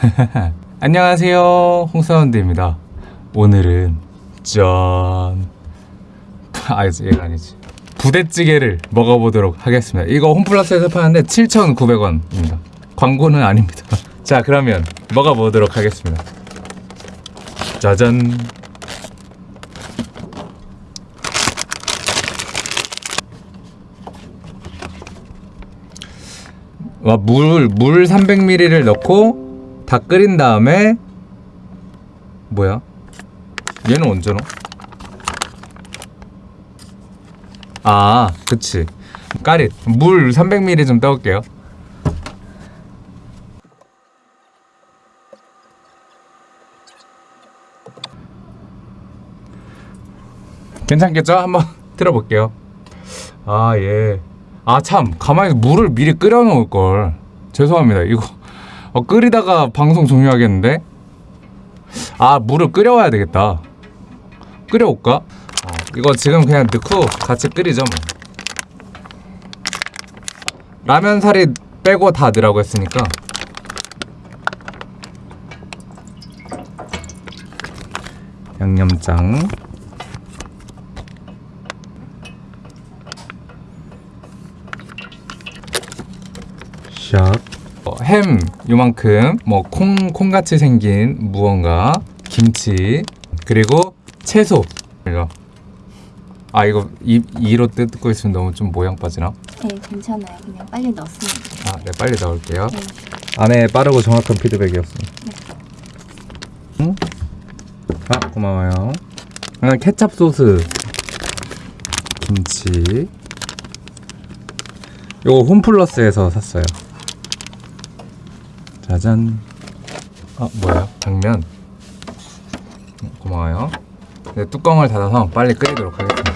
안녕하세요. 홍사운드입니다. 오늘은 짠. 아, 얘가 아니지. 부대찌개를 먹어보도록 하겠습니다. 이거 홈플러스에서 파는데 7,900원입니다. 광고는 아닙니다. 자 그러면 먹어보도록 하겠습니다. 짜잔 와, 물, 물 300ml를 넣고 다 끓인 다음에 뭐야? 얘는 언제 넣어? 아, 그치. 까릿. 물 300ml 좀 떠올게요. 괜찮겠죠? 한번 들어볼게요. 아, 예. 아, 참. 가만히 물을 미리 끓여 놓을 걸. 죄송합니다. 이거 어, 끓이다가 방송 종료하겠는데? 아, 물을 끓여와야 되겠다. 끓여올까? 어, 이거 지금 그냥 넣고 같이 끓이죠, 뭐. 라면 사리 빼고 다 넣으라고 했으니까. 양념장. 샥. 어, 햄 요만큼 뭐 콩 콩같이 생긴 무언가 김치 그리고 채소 이거 아 이거 입 이로 뜯고 있으면 너무 좀 모양 빠지나? 네, 괜찮아요. 그냥 빨리 넣습니다. 아, 네 빨리 넣을게요. 네. 안에 빠르고 정확한 피드백이었습니다. 응? 아 고마워요. 그냥 케찹 소스, 김치. 요거 홈플러스에서 샀어요. 짜잔. 아 뭐야? 당면. 음, 고마워요. 네, 뚜껑을 닫아서 빨리 끓이도록 하겠습니다.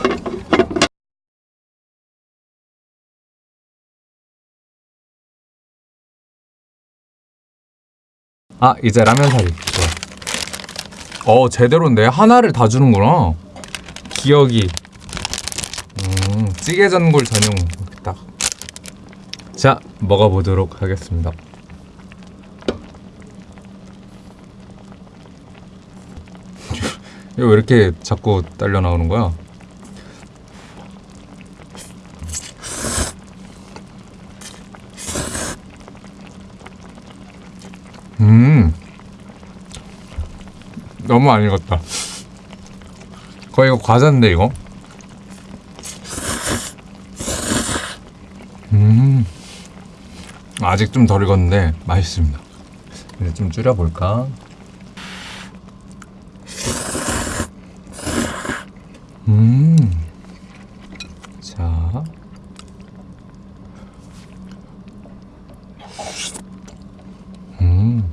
아 이제 라면 사리 어 제대로인데 하나를 다 주는구나 기억이 음 찌개 전골 전용 딱 자 먹어보도록 하겠습니다 이거 왜 이렇게 자꾸 딸려 나오는 거야? 음. 너무 안 익었다. 거의 이거 과자인데 이거? 음. 아직 좀 덜 익었는데 맛있습니다. 이제 좀 줄여볼까 음 자 음.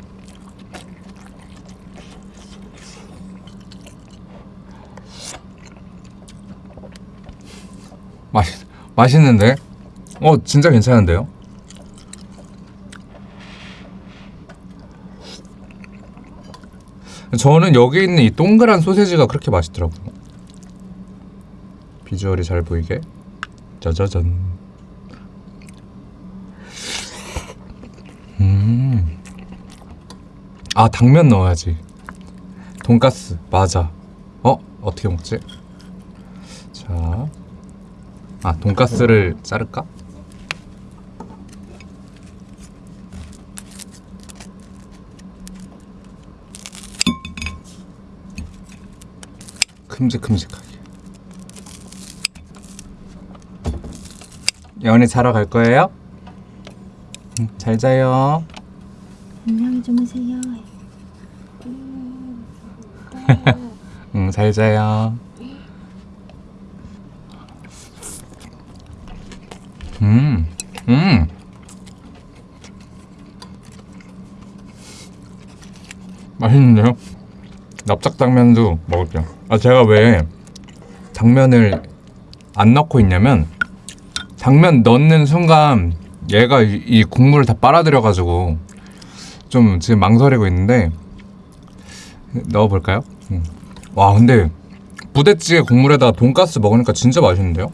맛 맛있는데? 어 진짜 괜찮은데요? 저는 여기 있는 이 동그란 소세지가 그렇게 맛있더라고요. 비주얼이 잘 보이게 짜자잔. 음. 아 당면 넣어야지. 돈가스 맞아. 어 어떻게 먹지? 자, 아 돈가스를 자를까? 큼직큼직하게. 예원이 자러 갈 거예요? 응, 잘 자요. 안녕히 주무세요. 응, 잘 자요. 음, 음. 맛있는데요? 납작당면도 먹을게요. 아, 제가 왜 당면을 안 넣고 있냐면, 당면 넣는 순간 얘가 이, 이 국물을 다 빨아들여가지고 좀 지금 망설이고 있는데, 넣어볼까요? 음. 와, 근데 부대찌개 국물에다가 돈가스 먹으니까 진짜 맛있는데요?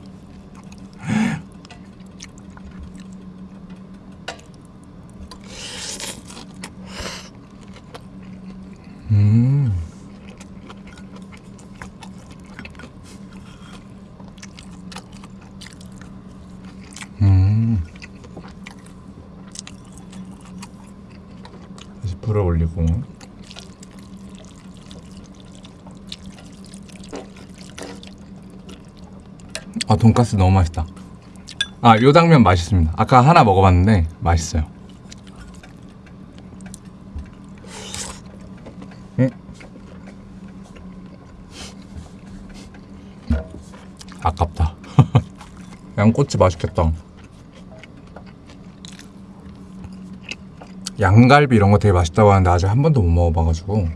불을 올리고 아 돈가스 너무 맛있다. 아요 당면 맛있습니다. 아까 하나 먹어봤는데 맛있어요. 음. 아깝다. 양꼬치 맛있겠다. 양갈비 이런 거 되게 맛있다고 하는데 아직 한 번도 못 먹어봐가지고.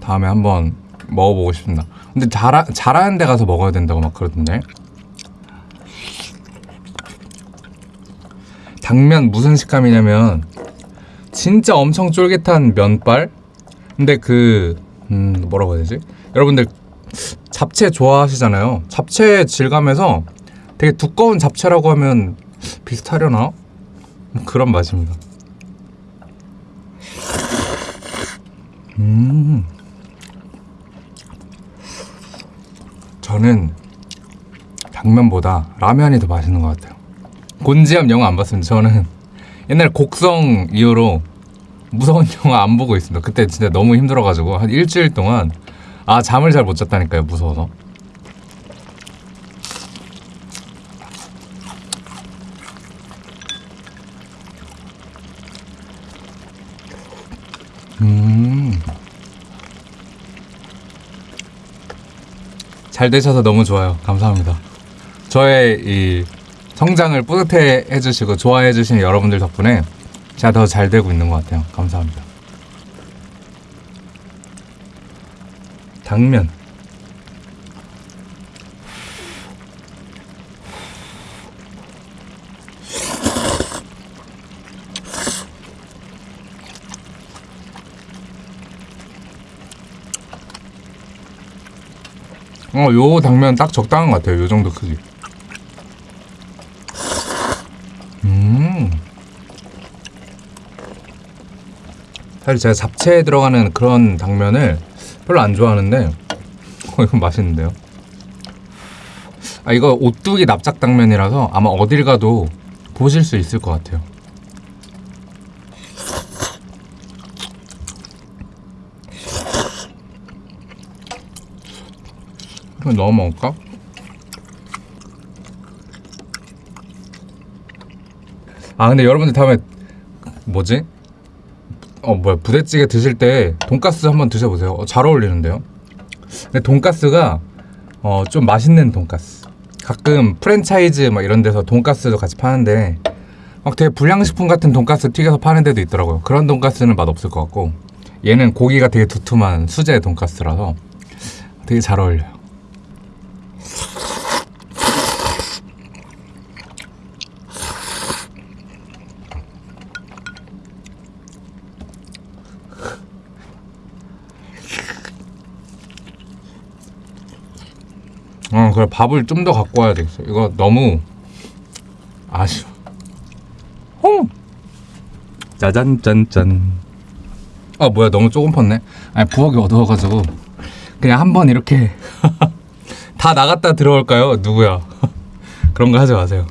다음에 한번 먹어보고 싶습니다. 근데 잘 잘하는 데 가서 먹어야 된다고 막 그러던데. 당면 무슨 식감이냐면 진짜 엄청 쫄깃한 면발. 근데 그 음, 뭐라고 해야 되지? 여러분들 잡채 좋아하시잖아요. 잡채 질감에서 되게 두꺼운 잡채라고 하면 비슷하려나? 뭐 그런 맛입니다. 음. 저는 당면보다 라면이 더 맛있는 것 같아요. 곤지암 영화 안 봤습니다. 저는 옛날 곡성 이후로 무서운 영화 안 보고 있습니다. 그때 진짜 너무 힘들어가지고 한 일주일 동안 아 잠을 잘 못 잤다니까요. 무서워서. 음. 잘 되셔서 너무 좋아요. 감사합니다. 저의 이 성장을 뿌듯해 해주시고 좋아해 주시는 여러분들 덕분에 제가 더 잘 되고 있는 것 같아요. 감사합니다. 당면. 어, 요 당면 딱 적당한 것 같아요. 요 정도 크기. 음. 사실 제가 잡채에 들어가는 그런 당면을 별로 안 좋아하는데, 어, 이거 맛있는데요? 아, 이거 오뚜기 납작 당면이라서 아마 어딜 가도 보실 수 있을 것 같아요. 그럼 넣어 먹을까? 아 근데 여러분들 다음에 뭐지? 어 뭐야 부대찌개 드실 때 돈가스 한번 드셔보세요. 어, 잘 어울리는데요. 근데 돈가스가 어 좀 맛있는 돈가스. 가끔 프랜차이즈 막 이런 데서 돈가스도 같이 파는데 막 되게 불량식품 같은 돈가스 튀겨서 파는 데도 있더라고요. 그런 돈가스는 맛 없을 것 같고 얘는 고기가 되게 두툼한 수제 돈가스라서 되게 잘 어울려요. 어, 그래 밥을 좀 더 갖고 와야 되겠어. 이거 너무 아쉬워. 홍. 짜잔 짠짠. 아 뭐야 너무 조금 펐네. 아니 부엌이 어두워가지고 그냥 한 번 이렇게 다 나갔다 들어올까요? 누구야? 그런 거 하지 마세요.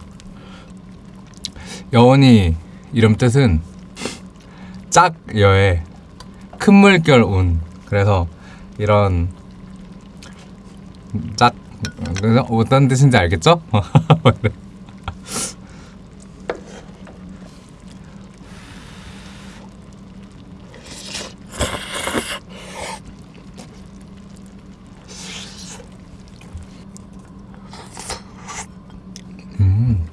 여원이 이름 뜻은 짝여의 큰 물결 운. 그래서 이런 짝 어떤 뜻인지 알겠죠? 음.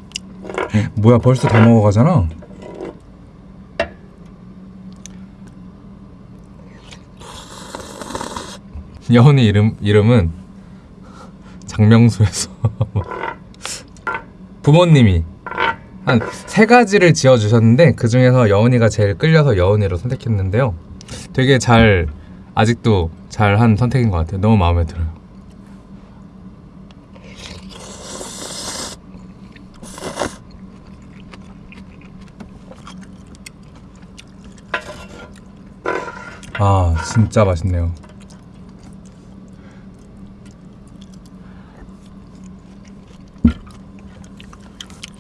뭐야 벌써 다 먹어가잖아. 여운이 이름 이름은 장명수에서 부모님이 한 세 가지를 지어 주셨는데 그 중에서 여운이가 제일 끌려서 여운이로 선택했는데요. 되게 잘 아직도 잘 한 선택인 것 같아요. 너무 마음에 들어요. 아 진짜 맛있네요.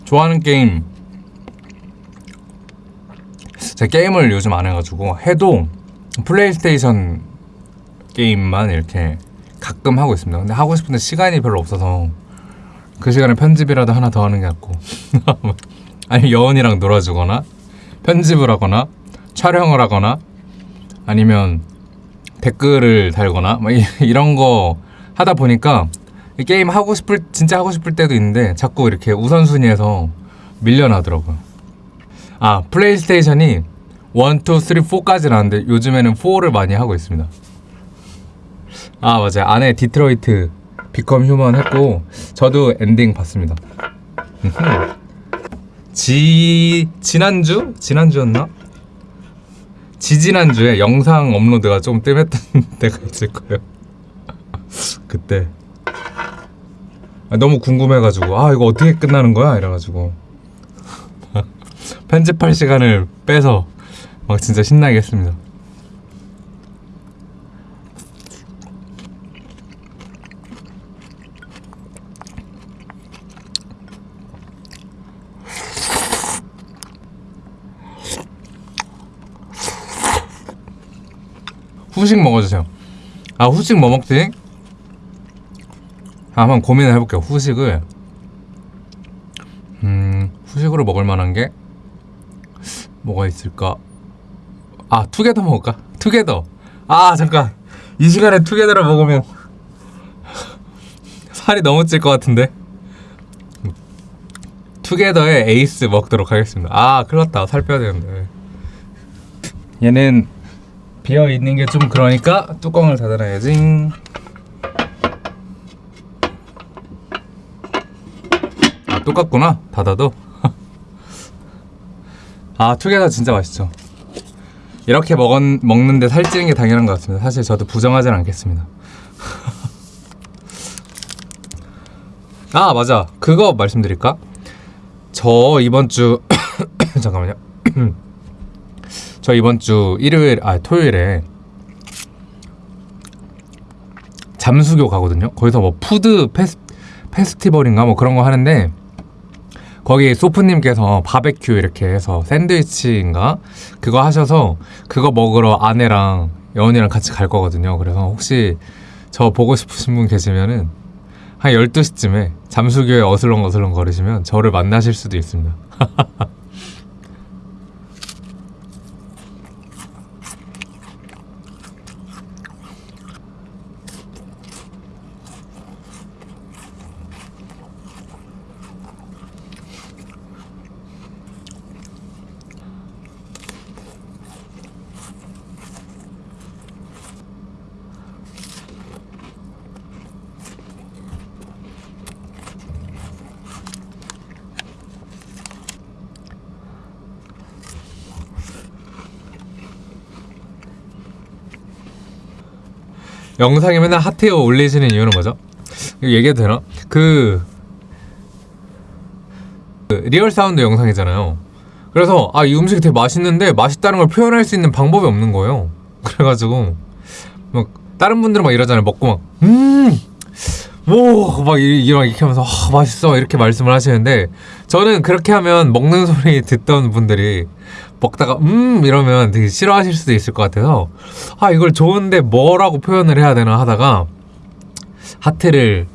좋아하는 게임 제가 게임을 요즘 안 해가지고 해도 플레이스테이션 게임만 이렇게 가끔 하고 있습니다. 근데 하고 싶은데 시간이 별로 없어서 그 시간에 편집이라도 하나 더 하는 게 낫고 아니 여원이랑 놀아주거나 편집을 하거나 촬영을 하거나 아니면 댓글을 달거나 막 이- 이런 거 하다 보니까 이 게임 하고 싶을 진짜 하고 싶을 때도 있는데 자꾸 이렇게 우선순위에서 밀려나더라고요. 아 플레이스테이션이 1, 2, 3, 4까지 나왔는데 요즘에는 4를 많이 하고 있습니다. 아 맞아요. 안에 Detroit Become Human 했고 저도 엔딩 봤습니다. 지 지난주 지난주였나? 지지난주에 영상 업로드가 좀 뜸했던 때가 있을 거예요. 그때 아, 너무 궁금해가지고 아 이거 어떻게 끝나는 거야 이래가지고 편집할 시간을 빼서 막 진짜 신나게 했습니다. 후식 먹어주세요. 아 후식 뭐 먹지? 아, 한번 고민을 해볼게요. 후식을 음 후식으로 먹을 만한 게 뭐가 있을까? 아 투게더 먹을까? 투게더. 아 잠깐 이 시간에 투게더를 먹으면 살이 너무 찔 것 같은데. 투게더의 에이스 먹도록 하겠습니다. 아 큰일 났다. 살 빼야 되는데. 얘는 비어 있는 게 좀 그러니까 뚜껑을 닫아놔야지. 똑같구나 닫아도. 아 투게더 진짜 맛있죠. 이렇게 먹은, 먹는데 살찌는 게 당연한 것 같습니다. 사실 저도 부정하진 않겠습니다. 아 맞아 그거 말씀드릴까? 저 이번 주 잠깐만요. 저 이번 주 일요일 아 토요일에 잠수교 가거든요. 거기서 뭐 food fes, 페스티벌인가 뭐 그런 거 하는데 거기 소프님께서 바베큐 이렇게 해서 샌드위치인가 그거 하셔서 그거 먹으러 아내랑 여원이랑 같이 갈 거거든요. 그래서 혹시 저 보고 싶으신 분 계시면은 한 12시쯤에 잠수교에 어슬렁어슬렁 거리시면 저를 만나실 수도 있습니다. 영상에 맨날 핫해요 올리시는 이유는 뭐죠? 이거 얘기해도 되나? 그, 그 real sound 영상이잖아요. 그래서 아 이 음식이 되게 맛있는데 맛있다는 걸 표현할 수 있는 방법이 없는 거예요. 그래가지고 막 다른 분들은 막 이러잖아요. 먹고 막 음 뭐막 이런 이렇게 하면서 아, 맛있어 이렇게 말씀을 하시는데 저는 그렇게 하면 먹는 소리 듣던 분들이 먹다가 음 이러면 되게 싫어하실 수도 있을 것 같아서 아 이걸 좋은데 뭐라고 표현을 해야 되나 하다가 하트를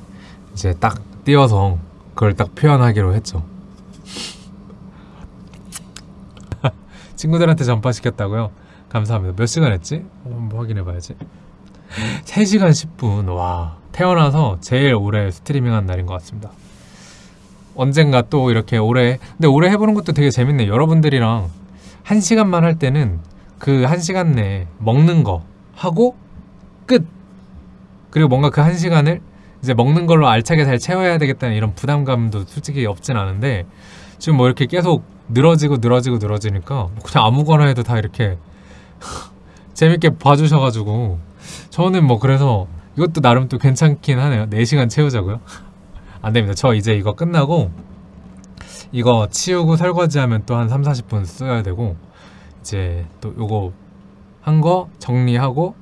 이제 딱 띄워서 그걸 딱 표현하기로 했죠. 친구들한테 전파 시켰다고요? 감사합니다. 몇 시간 했지? 한번 확인해 봐야지. 3시간 10분. 와. 태어나서 제일 오래 스트리밍한 날인 것 같습니다. 언젠가 또 이렇게 오래 근데 오래 해보는 것도 되게 재밌네. 여러분들이랑 한 시간만 할 때는 그 한 시간 내에 먹는 거 하고 끝. 그리고 뭔가 그 한 시간을 이제 먹는 걸로 알차게 잘 채워야 되겠다는 이런 부담감도 솔직히 없진 않은데 지금 뭐 이렇게 계속 늘어지고 늘어지고 늘어지니까 뭐 그냥 아무거나 해도 다 이렇게 재밌게 봐주셔가지고 저는 뭐 그래서 이것도 나름 또 괜찮긴 하네요. 4시간 채우자고요? 안 됩니다. 저 이제 이거 끝나고 이거 치우고 설거지하면 또 한 3, 40분 써야 되고 이제 또 요거 한 거 정리하고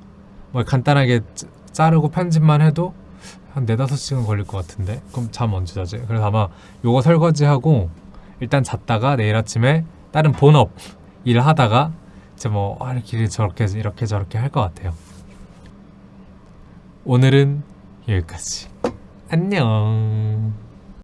뭐 간단하게 짜- 자르고 편집만 해도 한 4, 5시간 걸릴 것 같은데 그럼 잠 언제 자지? 그래서 아마 요거 설거지하고 일단 잤다가 내일 아침에 다른 본업 일하다가 이제 뭐 아, 이렇게 저렇게 이렇게 저렇게 할 것 같아요. 오늘은 여기까지. 안녕.